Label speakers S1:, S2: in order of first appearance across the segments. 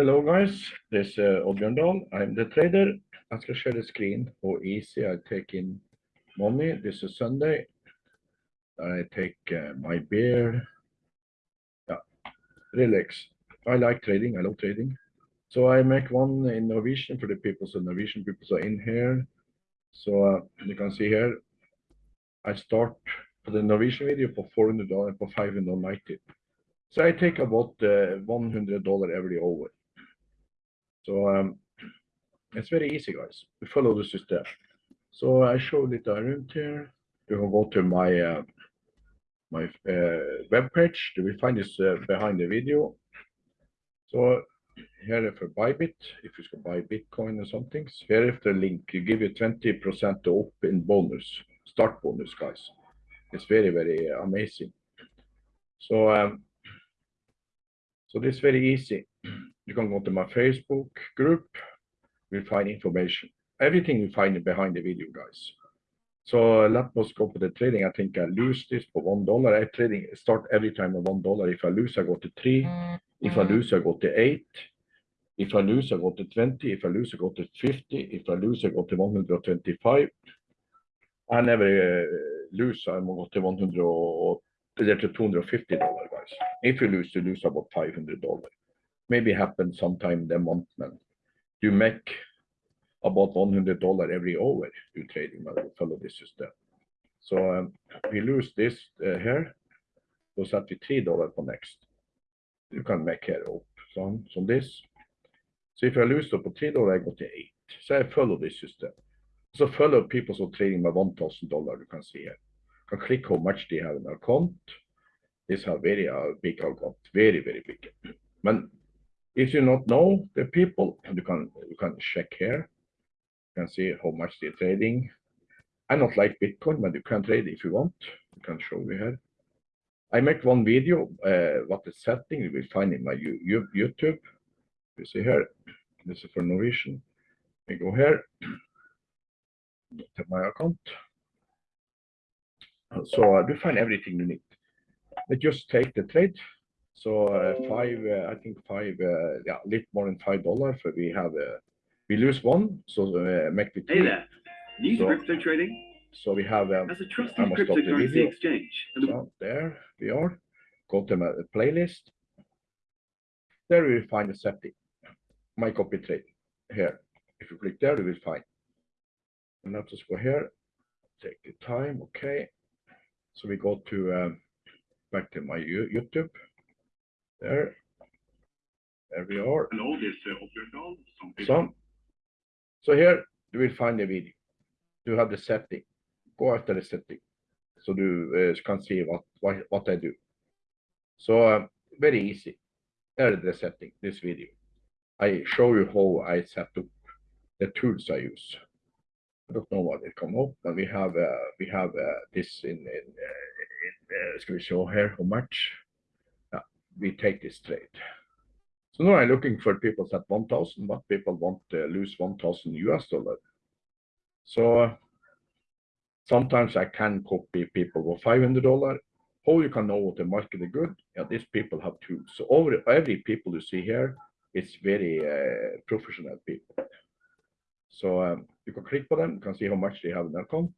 S1: Hello guys, this is uh, Oddbjørn Dahl. I'm the trader. I skal share the screen how easy I take in money. This is Sunday. I take uh, my beer. Yeah, relax. I like trading. I love trading. So I make one in Norwegian for the people. So Norwegian people are in here. So uh, you can see here, I start for the Norwegian video for $400 for 590. So I take about uh, $100 every hour. So um, it's very easy, guys. We follow the system. So I show it around here. You can go to my uh, my uh, web page. You will find this uh, behind the video. So here if you Bybit, if you buy Bitcoin or something, here if the link, you give you 20% off in bonus, start bonus, guys. It's very, very amazing. So um, so this is very easy. You can go to my Facebook group. You'll find information. Everything you find behind the video, guys. So let us go for the trading. I think I lose this for one dollar. I trading start every time at one dollar. If I lose, I go to three. If I lose, I go to eight. If I lose, I go to 20. If I lose, I go to 50. If I lose, I go to 125. I never uh, lose. I'm go to 100 or to 250 dollar, guys. If you lose, you lose about 500 dollar. Maybe happen sometime the month, man. You make about 100 dollar every hour you trading, follow this system. So um, we lose this uh, here. Set we three dollar for next. You can make here up some some this. So if I lose up to three dollar, I go to eight. So I follow this system. So follow people who trading thousand dollar. You can see here. You can click how much they have in account. This have very uh, big account, very very big. But if you not know the people, you can you can check here. You can see how much they're trading. I not like Bitcoin, but you can trade if you want. You can show me here. I make one video, uh, what the setting you will find in my YouTube. You see here, this is for Norwegian. We go here, to my account. So I do find everything you need. I just take the trade. So uh, five, uh, I think five, uh, yeah, a little more than five dollars. We have, uh, we lose one, so uh, make it.
S2: Hey there, new
S1: So-
S2: crypto trading
S1: So we have um,
S2: as a trusted
S1: I must stop the
S2: cryptocurrency exchange.
S1: So there we are. Go to my playlist. There you will find the setting. My copy trade here. If you click there, you will find. And let us go here. Take the time. Okay. So we go to um, back to my YouTube. There. There we are.
S2: Hello, this is
S1: So, so here you will find the video. You have the setting. Go after the setting. So you uh, can see what, what, what I do. So uh, very easy. There is the setting, this video. I show you how I set up the tools I use. I don't know what it come up, but we have uh, we have uh, this in in, uh, in uh, skal we show here how much we take this trade. So now I'm looking for people at 1,000, but people want to lose 1,000 US dollar. So uh, sometimes I can copy people for 500 dollar. How you can know what the market is good? Yeah, these people have tools. So over every people you see here, it's very uh, professional people. So um, you can click on them, you can see how much they have in their account.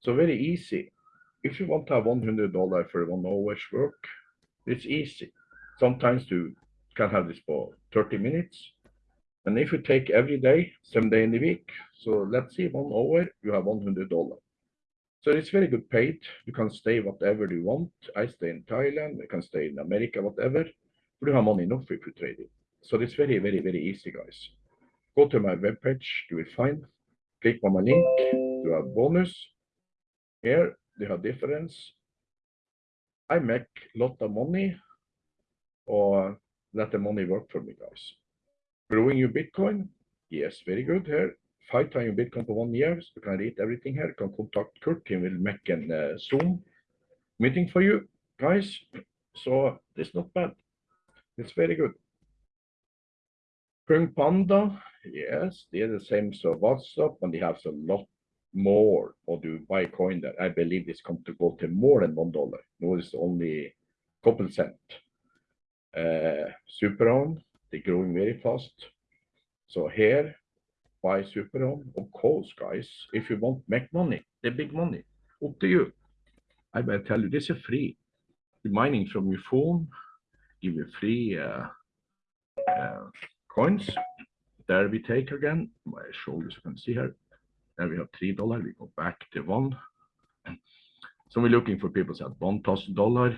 S1: So very easy. If you want to have 100 dollar for one hour's work, it's easy. Sometimes you can have this for 30 minutes. And if you take every day, seven day in the week, so let's see one hour, you have $100. So it's very good paid. You can stay whatever you want. I stay in Thailand, I can stay in America, whatever. But you have money enough if you trade it. So it's very, very, very easy, guys. Go to my webpage, you will find, click on my link, you have bonus. Here, you have difference. I make a lot of money or let the money work for me, guys. Growing your Bitcoin, yes, very good here. Five times Bitcoin for one year, so you can read everything here. You can contact Kurt, he will make an uh, Zoom meeting for you, guys. So it's not bad. It's very good. Kung Panda, yes, they're the same so WhatsApp, and they have a lot more or do buy a coin that I believe is come to go to more than one dollar. No, it's only couple cent. Uh, Superon, they're growing very fast. So here, buy Super Home. Of course, guys, if you want make money, the big money, up to you. I will tell you, this is free. The mining from your phone, give you free uh, uh, coins. There we take again. My shoulders you can see here. There we have three dollar. We go back to one. So we're looking for people thousand dollar.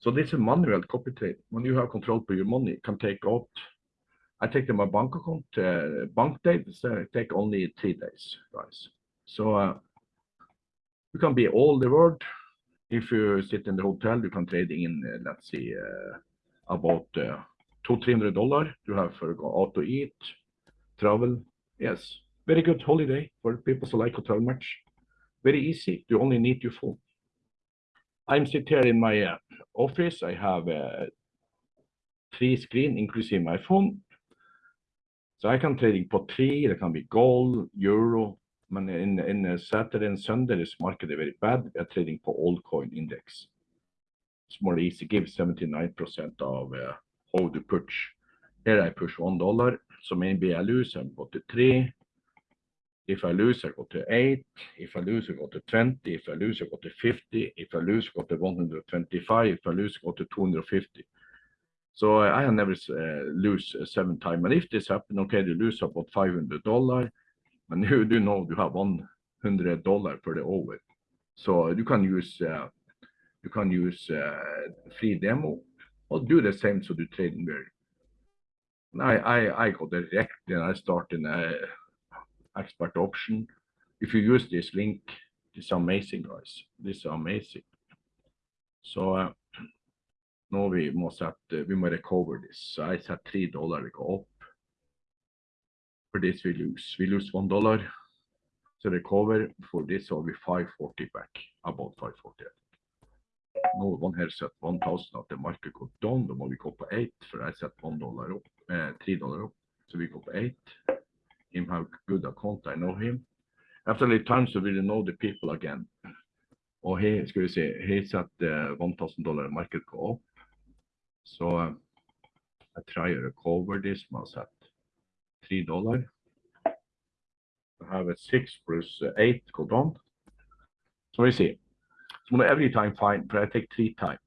S1: So this is manual copy trade. When you have control over your money, you can take out. I take them my bank account. Uh, bank dates uh, take only three days, guys. So uh, you can be all the world. If you sit in the hotel, you can trade in. Uh, let's see, uh, about uh, two three hundred dollar. You have for go out to eat, travel. Yes, very good holiday for people who like to travel much. Very easy. You only need your phone. I'm sit here in my uh, office. I have uh, three screen, including my phone. So I can trading på three. It can be gold, euro. Men in in uh, Saturday and Sunday, this market is very bad. We are trading for all coin index. It's more easy. Give 79% of uh, how to push. Here I push one dollar. So maybe I lose. I go to three. If I lose, I go to eight. If I lose, I go to 20. If I lose, I go to 50. If I lose, I go to 125. If I lose, I go to 250. So uh, I have never uh, lose uh, seven times. And if this happen, okay, you lose about $500. And you do know you have $100 for the over. So you can use uh, you can use uh, free demo or do the same so do trading very. I, I, I go direct and I start in a expert option. If you use this link, it's amazing, guys. This is amazing. So uh, now we must uh, we must recover this. So I set three dollar we go up. For this we lose, we lose one dollar. So recover for this will be 540 back, about 540. Nå one here set 1000 at the market go down, må vi gå på 8, for I set one dollar up, eh, 3 dollar up. So we go på 8 him have good account, I know him. After a little time, so we know the people again. Og he, skal vi se, he satt uh, 1000 dollar market go up. So uh, I try to recover this, man set 3 dollar. I have a 6 plus uh, 8 go down. So we see. So every time find, but I take three time,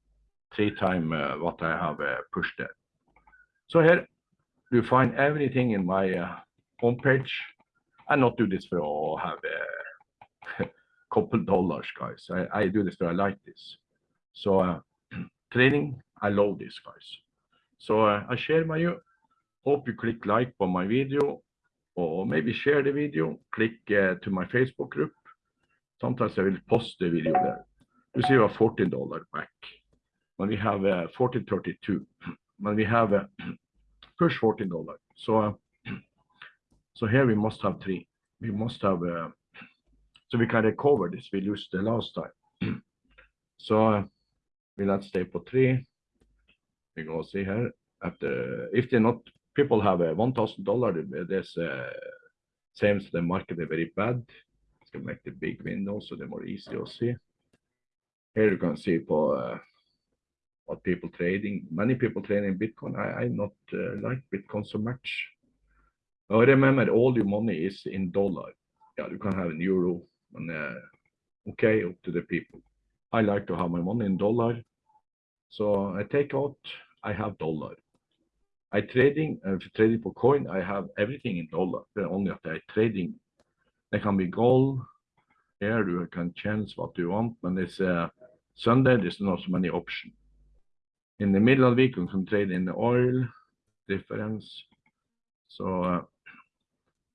S1: three time uh, what I have uh, pushed there. So here you find everything in my homepage. I not do this for to have a couple dollars, guys. I, I do this for I like this. So uh, trading, I love this, guys. So uh, I share my you. Hope you click like on my video or maybe share the video. Click uh, to my Facebook group. Sometimes I will post the video there. You see, have 14 dollar back. When we have uh, 1432, when we have uh, push 14 dollar. So. Uh, so here we must have three. We must have, uh, so we can recover this. We lose the last time. so uh, we let's stay for three. We go see here. The, if they're not, people have a one thousand dollar. There's uh, same as the market is very bad. It's gonna make the big window so they're more easy to see. Here you can see for uh, what people trading. Many people trading Bitcoin. I I not uh, like Bitcoin so much. Oh, remember, all your money is in dollar. Yeah, you can have in euro, and uh, okay, up to the people. I like to have my money in dollar, so I take out. I have dollar. I trading, uh, trading for coin. I have everything in dollar. But only that I trading. They can be gold. Here you can change what you want, but it's uh, Sunday. There's not so many options. In the middle of the week, you can trade in the oil difference. So. Uh,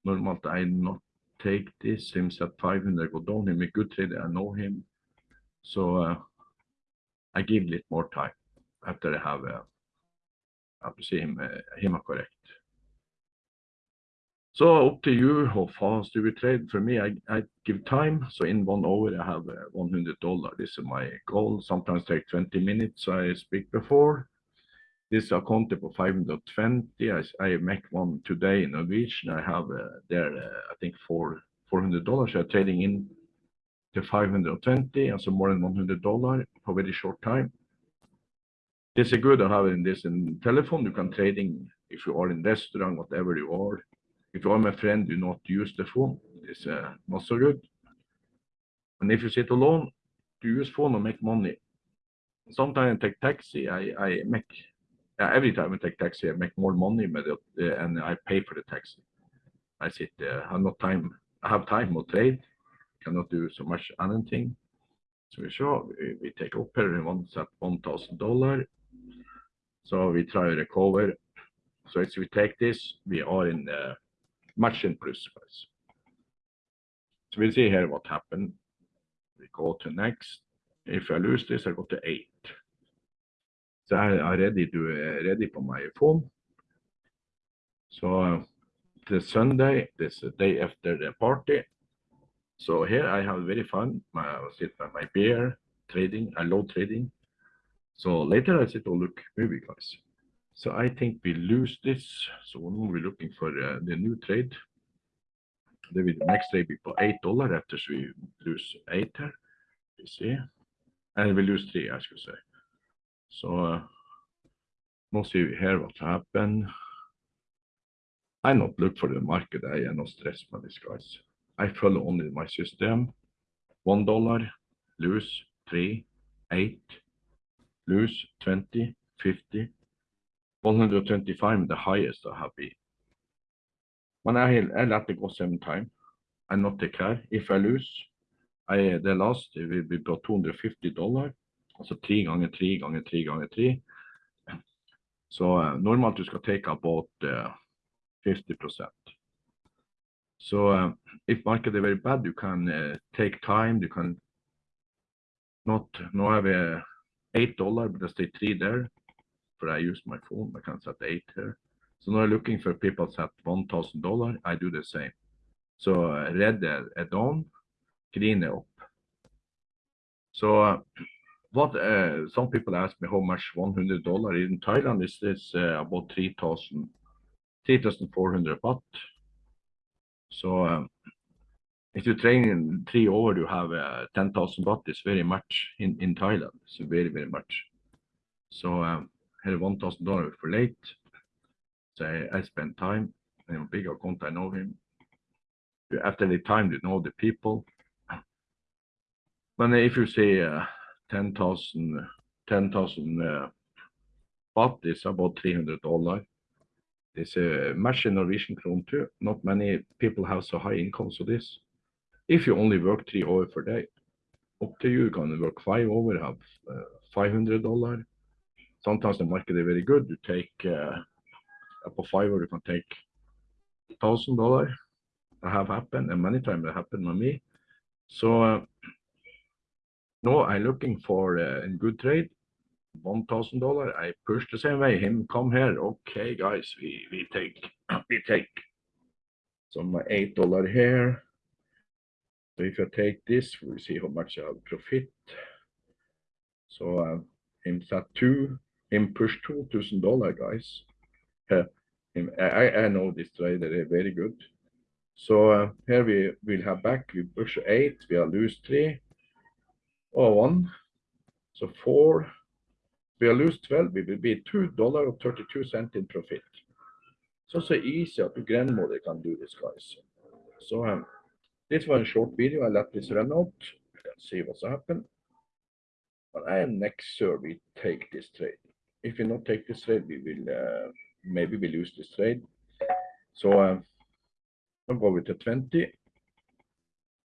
S1: normalt I not take this. Him at 500 go down. Him a good trader. I know him. So uh, I give it more time after I have uh, see him uh, him correct. So up to you how fast you will trade. For me, I, I give time. So in one hour, I have uh, 100 dollar. This is my goal. Sometimes take 20 minutes. I speak before. This account for 520. I, I make one today in Norwegian. I have uh, there, uh, I think, for $400. I'm trading in to 520, and so more than $100 for very short time. This is good to have in this in telephone. You can trading if you are in restaurant, whatever you are. If you are my friend, do not use the phone. It's uh, not so good. And if you sit alone, to use phone and make money. Sometimes I take taxi. I I make every time I take taxi, I make more money, but it, uh, and I pay for the taxi. I sit there. I have no time. I have time to trade. Cannot do so much anything. So we show we, take up here and once at one thousand dollar. So we try to recover. So if we take this, we are in uh, much in plus guys. So we see here what happened. We go to next. If I lose this, I go to eight. So I I ready to uh, ready for my phone. So the Sunday, this day after the party. So here I have very fun. My, I sit by my beer, trading. I love trading. So later I sit and look movie guys. So I think we lose this. So now we're looking for uh, the new trade. Then we, the next trade we put eight dollar after we lose eight. You see, and we lose three, I should say. So we'll see here what happened. I not look for the market. Eh, I am not stressed by this guys. I follow only my system. One dollar, lose three, eight, lose 20, 50, 125, the highest I have been. When I, I let it go seven times, I not take care. If I lose, I, the last it will be about 250 dollar. Altså tre ganger tre ganger tre ganger tre. Så uh, normalt du skal take about uh, 50 So uh, if market is very bad, you can uh, take time. You can not now I have eight dollar, but I stay three there. For I use my phone, I can set eight here. So now looking for people set one thousand dollar. I do the same. So uh, red are down, green are up. So what uh, some people ask me how much one hundred dollar in Thailand is this uh, about 3,000 3,400 baht. So um, if you train in three over, you have uh, 10,000 baht is very much in, in Thailand. It's very, very much. So um, here $1,000 for late. So I, I spend time in a big account, I know him. After the time, you know the people. But if you say uh, 10,000 10,000 uh, baht is about $300. It's a much in Norwegian krone too. Not many people have so high incomes so this. If you only work three hours per day, up to you, you can work five over, have uh, $500. Sometimes the market is very good. You take uh, up to five or you can take thousand dollar. That have happened, and many times it happened with me. So uh, no, I'm looking for uh, in good trade one thousand dollar. I push the same way. Him come here. Okay, guys, we we take we take. So my eight dollar here. So if I take this, we see how much I'll profit. So uh, him set two. Him push two thousand dollar, guys. Uh, I I know this trader is very good. So uh, here we will have back. We push eight. We are lose three. Or one. So four we will lose 12, we will be $2.32 in profit. So so easy that your grandmother can do this, guys. So um, this was a short video. I let this run out. Let's see what's happened. But I am next sure we take this trade. If we not take this trade, we will uh, maybe we lose this trade. So um, I'll go with the 20.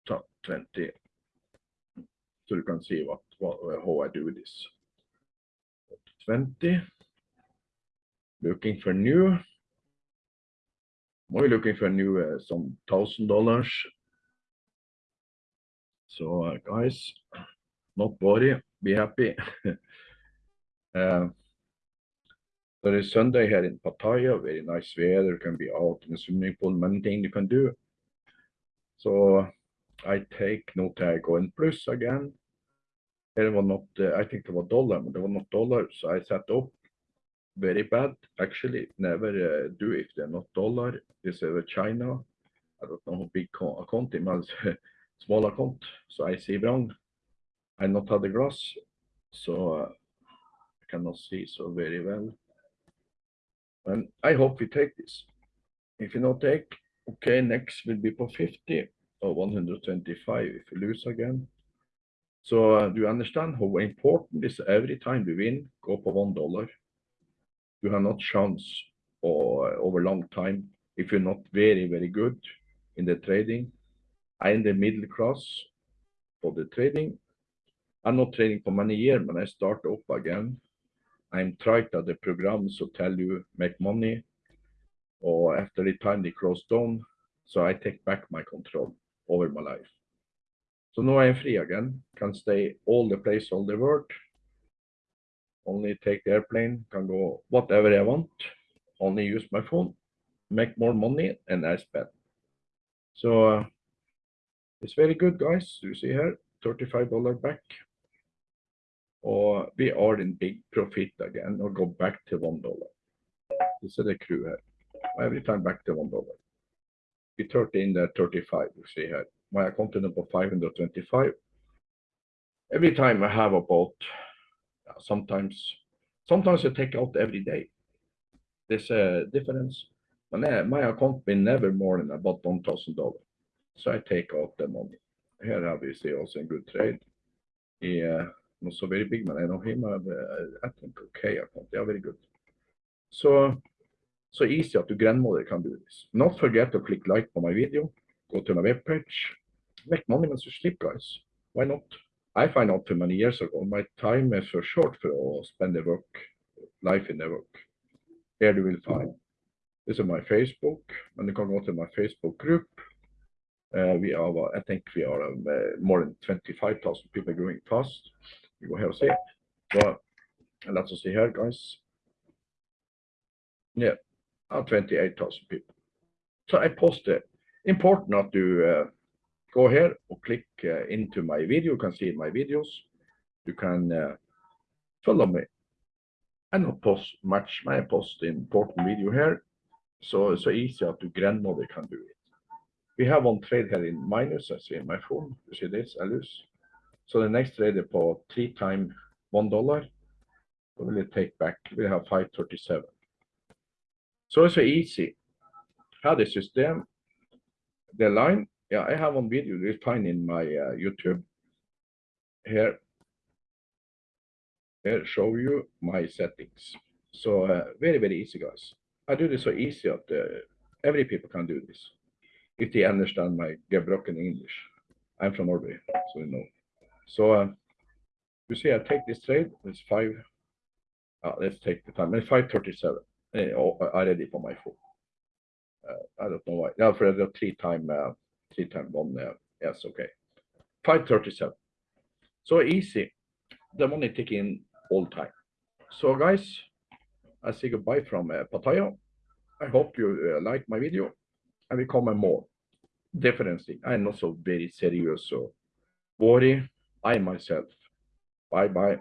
S1: Top 20. So you can see what, what how I do this. 20. Looking for new. We're looking for new uh, some thousand dollars. So uh, guys, not worry, be happy. uh, there is Sunday here in Pattaya, very nice weather, can be out in the swimming pool, many things you can do. So I take no go in plus again. Det var not, uh, I think det var dollar, but det var not dollar, so I set up very bad. Actually, never uh, do if they're not dollar. This is China. I don't know how big account it was, small account. So I see wrong. I not had the grass. So uh, cannot see so very well. And I hope we take this. If you not take, okay, next will be for 50 or 125 if we lose again. So uh, do you understand how important this every time we win, go for one dollar? You have not chance or over long time if you're not very, very good in the trading. I in the middle class for the trading. I'm not trading for many years when I start up again. I'm tried at the programs to tell you make money or after the time they close down. So I take back my control over my life. So now I'm free again, can stay all the place, all the world. Only take the airplane, can go whatever I want, only use my phone, make more money and I spend. So uh, it's very good, guys. You see here, $35 back. Or we are in big profit again or go back to one dollar. This is the crew here. Every time back to one dollar. We 13 there 35, you see here. My account number 525. Every time I have about uh, sometimes sometimes I take out every day. There's a difference. Uh, my account been never more than about one thousand dollars. So I take out the money. Here see also a good trade. Yeah, not so very big, man. I know him. I, uh, I think okay account. Yeah, very good. So so easy your grandmother can do this. Not forget to click like on my video. Go to my webpage. Make money when you sleep, guys. Why not? I find out too many years ago, my time is for short for to spend the work, life in the work. Here you will find. This is my Facebook, and you can go to my Facebook group. Uh, we are, I think we are um, uh, more than 25,000 people going fast. You go here see. So, let's see here, guys. Yeah, uh, 28,000 people. So I posted. Important not to uh, go here or click into my video. You can see my videos. You can uh, follow me. I don't post much. I post important video here. So it's so easy that your grandmother can do it. We have one trade here in minus. I see in my phone. You see this? I lose. So the next trade is for three times one dollar. We'll take back? We have 537. So it's so easy. How the system, the line. Yeah, I have one video you find in my uh, YouTube. Here, here show you my settings. So uh, very very easy, guys. I do this so easy that uh, every people can do this if they understand my gebroken English. I'm from Norway, so you know. So uh, you see, I take this trade. It's five. Uh, let's take the time. It's five thirty-seven. Uh, already for my phone. Uh, I don't know why. Yeah, for the three time, uh, three time one. Uh, yes, okay. Five thirty-seven. So easy. The money taking all time. So guys, I say goodbye from uh, Pattaya. I hope you uh, like my video and we comment more. Definitely, I'm not so very serious, so worry I myself. Bye bye.